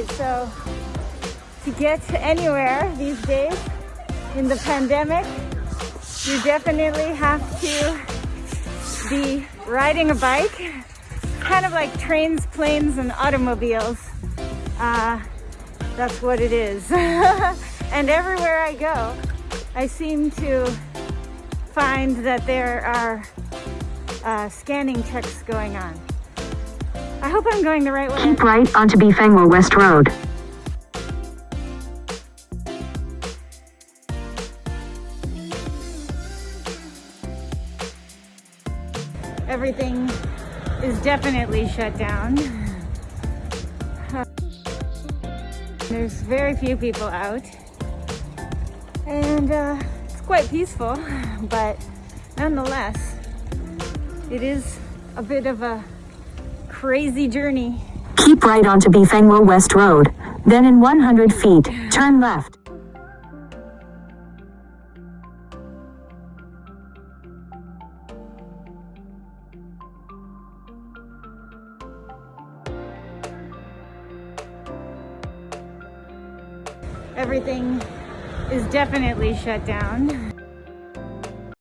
so to get anywhere these days in the pandemic, you definitely have to be riding a bike, kind of like trains, planes, and automobiles. Uh, that's what it is. and everywhere I go, I seem to find that there are uh, scanning checks going on. I hope I'm going the right way. Keep right onto Bifangwa West Road. Everything is definitely shut down. There's very few people out. And uh, it's quite peaceful, but nonetheless, it is a bit of a crazy journey. Keep right onto Bifangwa West Road. Then in 100 feet, turn left. Everything is definitely shut down.